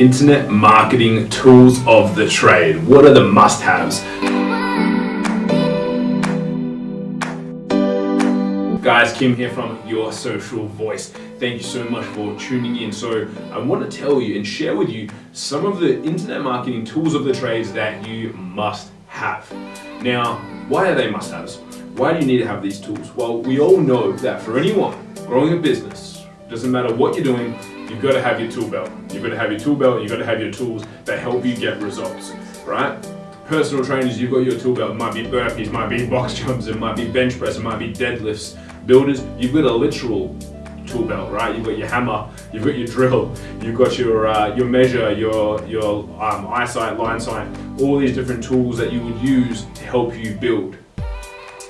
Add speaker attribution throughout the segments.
Speaker 1: internet marketing tools of the trade. What are the must-haves? Guys, Kim here from Your Social Voice. Thank you so much for tuning in. So I want to tell you and share with you some of the internet marketing tools of the trades that you must have. Now, why are they must-haves? Why do you need to have these tools? Well, we all know that for anyone growing a business, doesn't matter what you're doing, you've got to have your tool belt. You've got to have your tool belt, you've got to have your tools that help you get results, right? Personal trainers, you've got your tool belt. It might be burpees, it might be box jumps, it might be bench press, it might be deadlifts, builders, you've got a literal tool belt, right? You've got your hammer, you've got your drill, you've got your uh, your measure, your your um, eyesight, line sight, all these different tools that you would use to help you build.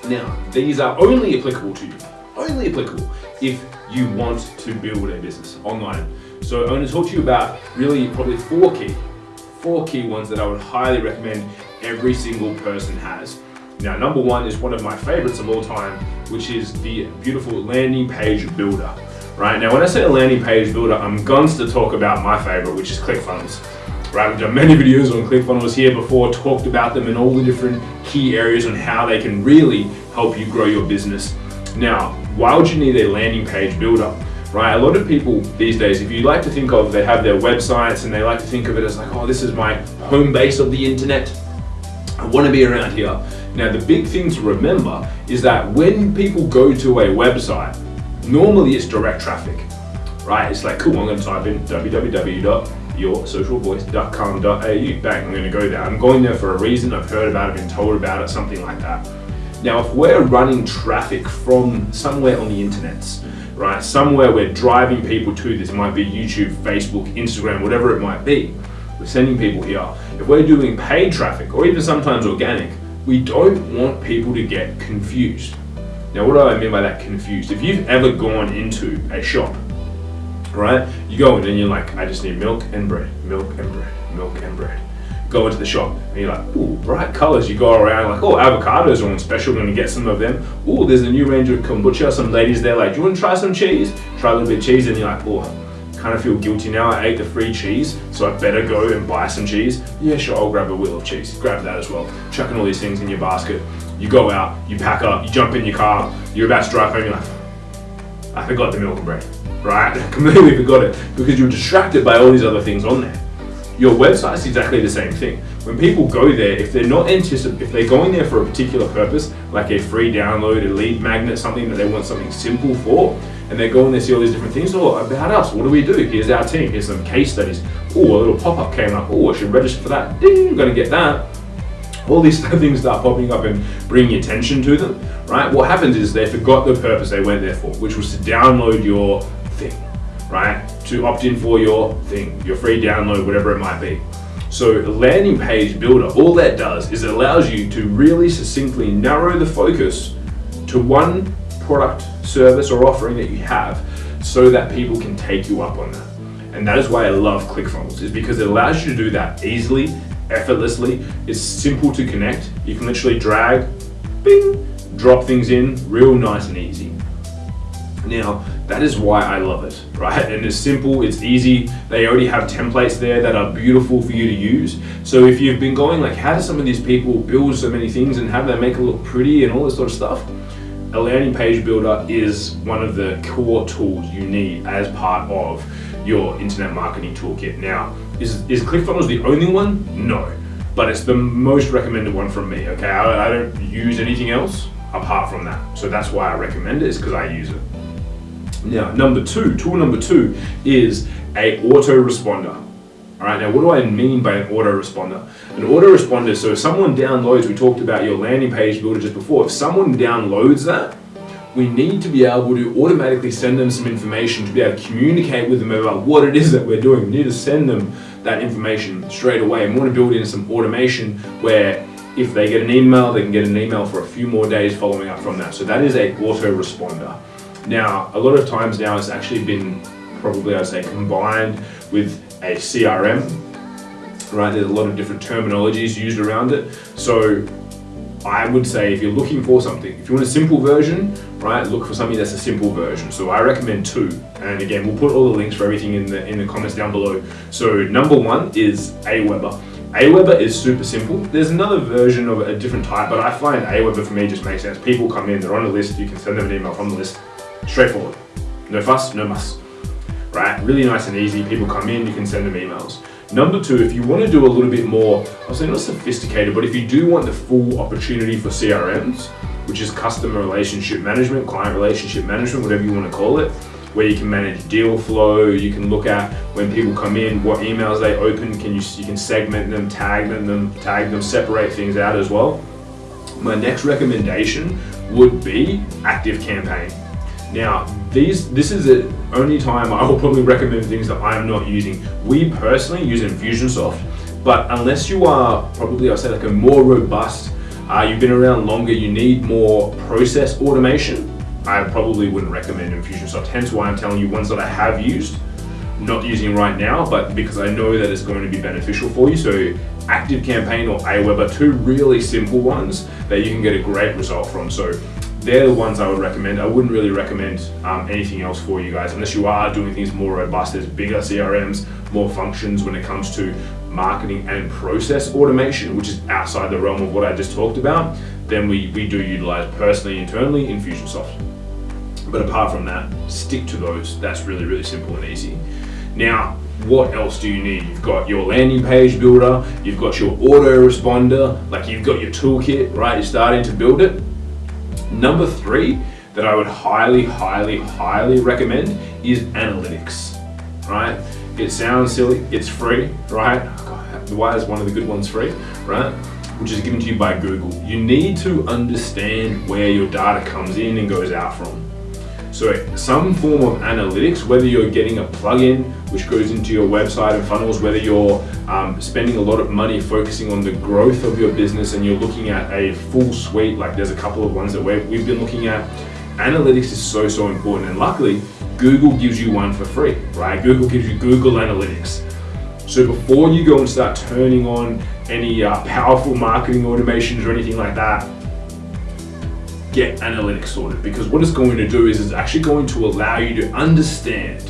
Speaker 1: Now, these are only applicable to you, only applicable if you want to build a business online. So I'm going to talk to you about really probably four key, four key ones that I would highly recommend every single person has. Now, number one is one of my favorites of all time, which is the beautiful landing page builder. Right now, when I say a landing page builder, I'm going to talk about my favorite, which is ClickFunnels. Right, I've done many videos on ClickFunnels here before, talked about them and all the different key areas on how they can really help you grow your business. Now, why would you need a landing page builder? Right, a lot of people these days, if you like to think of, they have their websites and they like to think of it as like, oh, this is my home base of the internet. I want to be around here. Now the big thing to remember is that when people go to a website, normally it's direct traffic, right? It's like, cool, I'm gonna type in www.yoursocialvoice.com.au, bang, I'm gonna go there. I'm going there for a reason, I've heard about it, been told about it, something like that. Now, if we're running traffic from somewhere on the internet, right, somewhere we're driving people to this, it might be YouTube, Facebook, Instagram, whatever it might be, we're sending people here. If we're doing paid traffic, or even sometimes organic, we don't want people to get confused. Now, what do I mean by that confused? If you've ever gone into a shop, right, you go in and you're like, I just need milk and bread, milk and bread, milk and bread. Go into the shop and you're like, ooh, bright colors. You go around like, oh, avocados are on special, gonna get some of them. Ooh, there's a new range of kombucha. Some ladies there like, do you want to try some cheese? Try a little bit of cheese and you're like, oh, kind of feel guilty now. I ate the free cheese, so I better go and buy some cheese. Yeah, sure, I'll grab a wheel of cheese. Grab that as well. Chucking all these things in your basket. You go out, you pack up, you jump in your car, you're about to drive home, you're like, I forgot the milk and bread, right? Completely forgot it because you're distracted by all these other things on there. Your website is exactly the same thing. When people go there, if they're not anticip if they're going there for a particular purpose, like a free download, a lead magnet, something that they want something simple for, and they go and they see all these different things. Oh, about us, what do we do? Here's our team, here's some case studies. Oh, a little pop-up came up. Oh, I should register for that. Ding, I'm gonna get that. All these things start popping up and bringing attention to them, right? What happens is they forgot the purpose they went there for, which was to download your right? To opt in for your thing, your free download, whatever it might be. So landing page builder, all that does is it allows you to really succinctly narrow the focus to one product, service, or offering that you have so that people can take you up on that. And that is why I love ClickFunnels, is because it allows you to do that easily, effortlessly. It's simple to connect. You can literally drag, bing, drop things in real nice and easy. Now, that is why I love it, right? And it's simple, it's easy. They already have templates there that are beautiful for you to use. So if you've been going like, how do some of these people build so many things and have them make it look pretty and all this sort of stuff? a landing page builder is one of the core tools you need as part of your internet marketing toolkit. Now, is, is ClickFunnels the only one? No, but it's the most recommended one from me, okay? I, I don't use anything else apart from that. So that's why I recommend it, is because I use it. Now, number two, tool number two is a autoresponder. All right, now what do I mean by an autoresponder? An autoresponder, so if someone downloads, we talked about your landing page builder just before, if someone downloads that, we need to be able to automatically send them some information to be able to communicate with them about what it is that we're doing. We need to send them that information straight away. And we want to build in some automation where if they get an email, they can get an email for a few more days following up from that. So that is a autoresponder. Now, a lot of times now it's actually been probably I'd say combined with a CRM, right? There's a lot of different terminologies used around it. So I would say if you're looking for something, if you want a simple version, right, look for something that's a simple version. So I recommend two. And again, we'll put all the links for everything in the in the comments down below. So number one is Aweber. Aweber is super simple. There's another version of a different type, but I find Aweber for me just makes sense. People come in, they're on a list, you can send them an email from the list. Straightforward. No fuss, no muss. Right? Really nice and easy. People come in, you can send them emails. Number two, if you want to do a little bit more, I'll say not sophisticated, but if you do want the full opportunity for CRMs, which is customer relationship management, client relationship management, whatever you want to call it, where you can manage deal flow, you can look at when people come in, what emails they open, can you you can segment them, tag them, tag them, separate things out as well. My next recommendation would be Active Campaign. Now, these this is the only time I will probably recommend things that I'm not using. We personally use Infusionsoft, but unless you are probably I'll say like a more robust, uh, you've been around longer, you need more process automation. I probably wouldn't recommend Infusionsoft. Hence why I'm telling you ones that I have used, not using right now, but because I know that it's going to be beneficial for you. So Active Campaign or Aweber, two really simple ones that you can get a great result from. So they're the ones I would recommend. I wouldn't really recommend um, anything else for you guys unless you are doing things more robust. There's bigger CRMs, more functions when it comes to marketing and process automation, which is outside the realm of what I just talked about. Then we, we do utilize personally, internally, Infusionsoft. But apart from that, stick to those. That's really, really simple and easy. Now, what else do you need? You've got your landing page builder, you've got your autoresponder, like you've got your toolkit, right? You're starting to build it Number three that I would highly, highly, highly recommend is analytics, right? It sounds silly, it's free, right? why is one of the good ones free, right? Which is given to you by Google. You need to understand where your data comes in and goes out from. So some form of analytics, whether you're getting a plugin which goes into your website and funnels, whether you're um, spending a lot of money focusing on the growth of your business and you're looking at a full suite, like there's a couple of ones that we've been looking at, analytics is so, so important. And luckily, Google gives you one for free, right? Google gives you Google Analytics. So before you go and start turning on any uh, powerful marketing automations or anything like that, get analytics sorted because what it's going to do is it's actually going to allow you to understand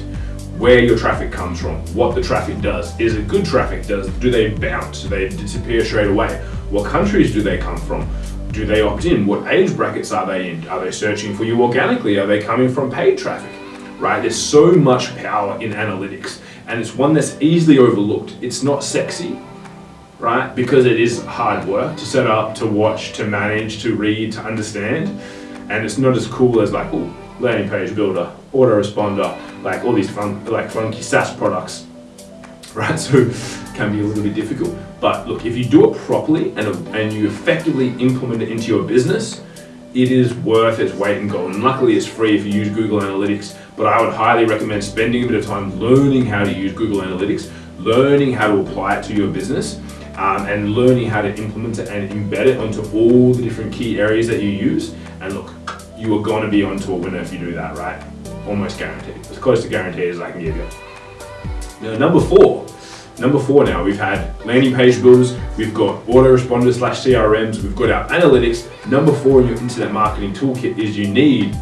Speaker 1: where your traffic comes from, what the traffic does. Is it good traffic? Does do they bounce? Do they disappear straight away? What countries do they come from? Do they opt in? What age brackets are they in? Are they searching for you organically? Are they coming from paid traffic? Right? There's so much power in analytics and it's one that's easily overlooked. It's not sexy, right? Because it is hard work to set up, to watch, to manage, to read, to understand. And it's not as cool as like, oh, landing page builder, autoresponder, like all these fun, like funky SaaS products, right? So can be a little bit difficult. But look, if you do it properly and, and you effectively implement it into your business, it is worth its weight in gold. And luckily it's free if you use Google Analytics, but I would highly recommend spending a bit of time learning how to use Google Analytics, learning how to apply it to your business, um, and learning how to implement it and embed it onto all the different key areas that you use. And look, you are going to be onto a winner if you do that, right? Almost guaranteed. As close to guaranteed as I can give you. Now, number four. Number four now, we've had landing page builders, we've got autoresponders slash CRMs, we've got our analytics. Number four in your internet marketing toolkit is you need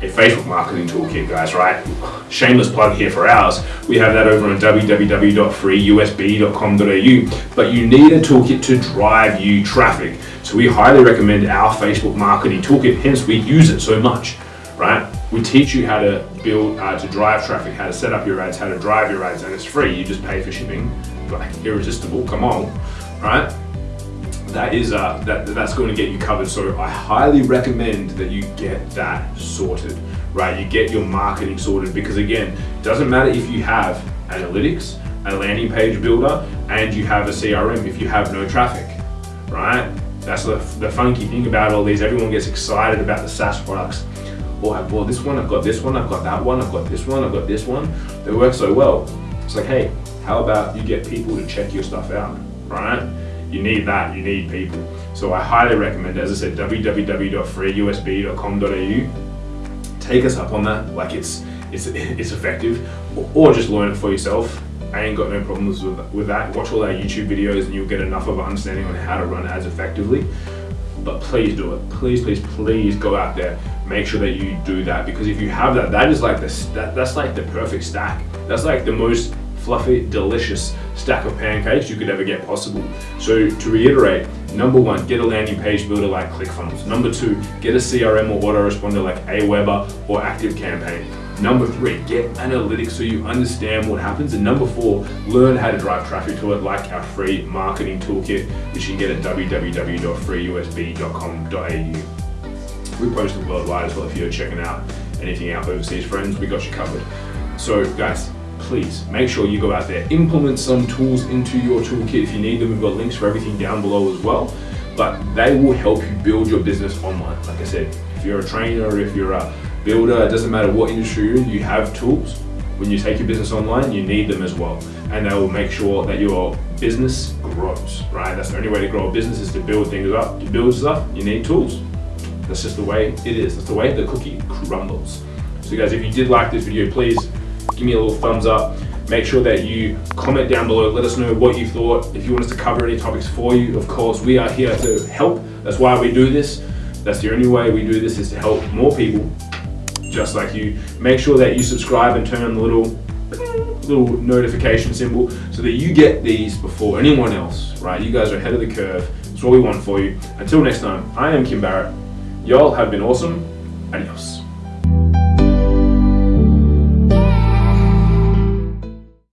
Speaker 1: a Facebook marketing toolkit, guys, right? Shameless plug here for ours. We have that over on www.freeusb.com.au, but you need a toolkit to drive you traffic. So we highly recommend our Facebook marketing toolkit, hence we use it so much, right? We teach you how to build, uh, to drive traffic, how to set up your ads, how to drive your ads, and it's free. You just pay for shipping, like irresistible, come on, right? That is uh, that that's going to get you covered. So I highly recommend that you get that sorted, right? You get your marketing sorted because again, it doesn't matter if you have analytics, a landing page builder, and you have a CRM if you have no traffic, right? That's the, the funky thing about all these. Everyone gets excited about the SaaS products. Oh, I bought this one, I've got this one, I've got that one, I've got this one, I've got this one. They work so well. It's like, hey, how about you get people to check your stuff out, right? You need that, you need people. So I highly recommend, as I said, www.freeusb.com.au. Take us up on that, like it's it's it's effective, or just learn it for yourself. I ain't got no problems with, with that. Watch all our YouTube videos and you'll get enough of an understanding on how to run ads effectively. but please do it. Please, please, please go out there. Make sure that you do that because if you have that, that is like the that, that's like the perfect stack. That's like the most fluffy, delicious stack of pancakes you could ever get possible. So to reiterate, number one, get a landing page builder like ClickFunnels. Number two, get a CRM or autoresponder like Aweber or ActiveCampaign. Number three, get analytics so you understand what happens. And number four, learn how to drive traffic to it like our free marketing toolkit, which you can get at www.freeusb.com.au. We post it worldwide as well if you're checking out anything out overseas friends, we got you covered. So guys, please make sure you go out there, implement some tools into your toolkit if you need them. We've got links for everything down below as well, but they will help you build your business online. Like I said, if you're a trainer, if you're a builder, it doesn't matter what industry you're in, you have tools. When you take your business online, you need them as well. And they will make sure that your business grows, right? That's the only way to grow a business is to build things up. To build stuff, you need tools. That's just the way it is. That's the way the cookie crumbles. So guys, if you did like this video, please give me a little thumbs up. Make sure that you comment down below. Let us know what you thought. If you want us to cover any topics for you, of course, we are here to help. That's why we do this. That's the only way we do this is to help more people just like you. Make sure that you subscribe and turn on the little little notification symbol so that you get these before anyone else, right? You guys are ahead of the curve. That's what we want for you. Until next time, I am Kim Barrett. Y'all have been awesome. Adios.